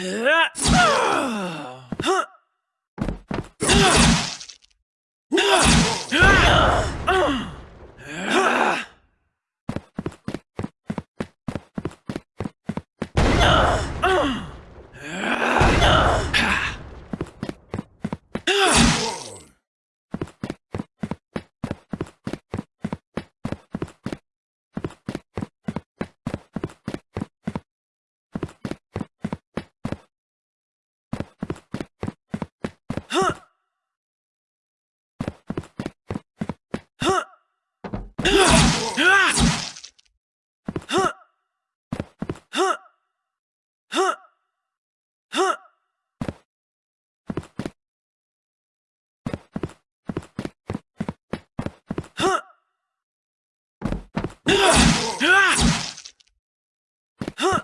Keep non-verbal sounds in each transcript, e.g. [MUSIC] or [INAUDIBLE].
Ah! Huh!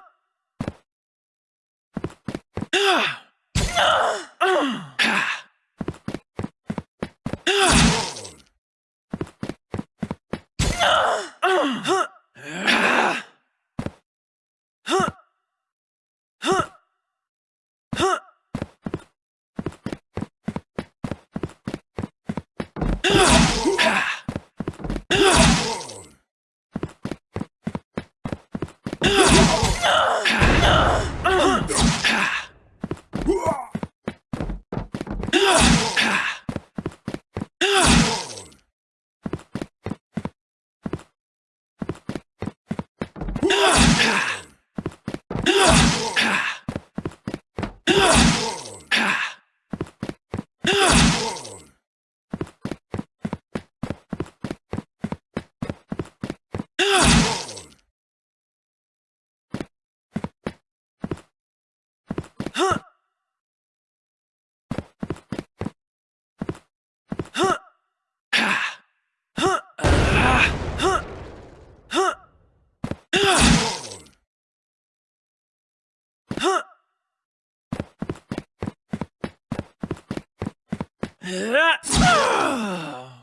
Huh? Huh? Huh? Huh? Huh? Huh? Huh?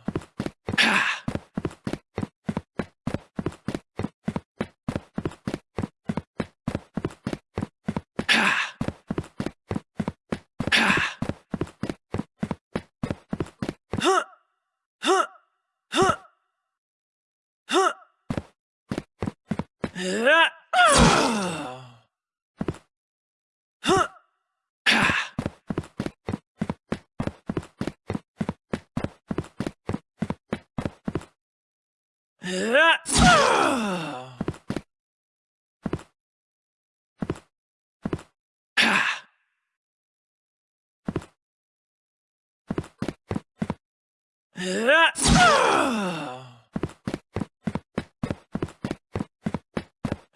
Yeah.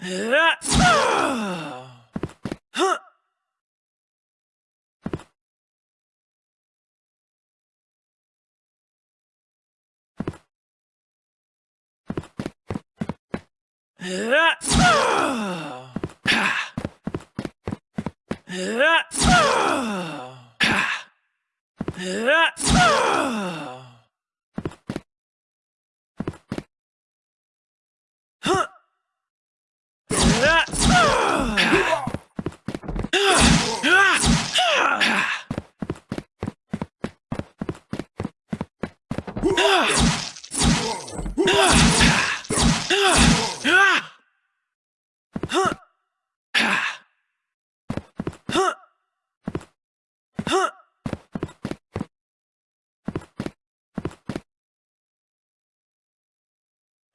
Yeah.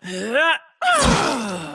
Yeah. [LAUGHS]